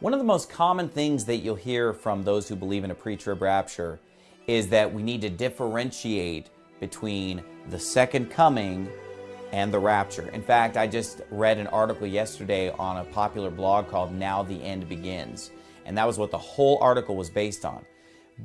One of the most common things that you'll hear from those who believe in a pre-trib rapture is that we need to differentiate between the second coming and the rapture. In fact, I just read an article yesterday on a popular blog called Now the End Begins, and that was what the whole article was based on.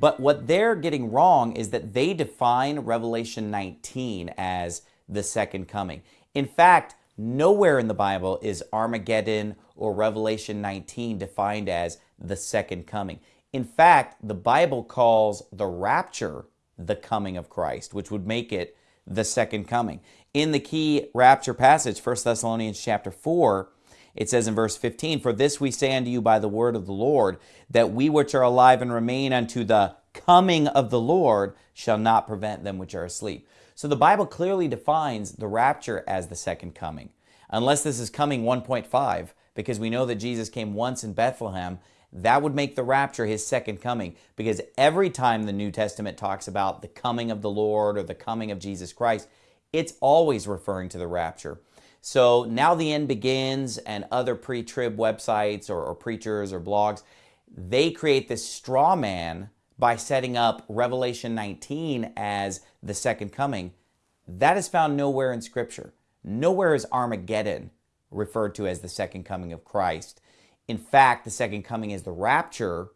But what they're getting wrong is that they define Revelation 19 as the second coming. In fact, nowhere in the Bible is Armageddon or Revelation 19 defined as the second coming. In fact, the Bible calls the rapture the coming of Christ, which would make it the second coming. In the key rapture passage, 1 Thessalonians chapter 4, it says in verse 15, For this we say unto you by the word of the Lord, that we which are alive and remain unto the coming of the Lord shall not prevent them which are asleep. So the Bible clearly defines the rapture as the second coming. Unless this is coming 1.5, because we know that Jesus came once in Bethlehem, that would make the rapture his second coming because every time the New Testament talks about the coming of the Lord or the coming of Jesus Christ, it's always referring to the rapture. So now the end begins and other pre-trib websites or, or preachers or blogs, they create this straw man by setting up Revelation 19 as the second coming. That is found nowhere in Scripture. Nowhere is Armageddon referred to as the second coming of Christ. In fact, the second coming is the rapture,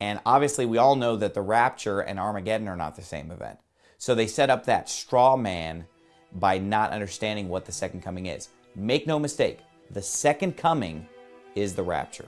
and obviously we all know that the rapture and Armageddon are not the same event. So they set up that straw man by not understanding what the second coming is. Make no mistake, the second coming is the rapture.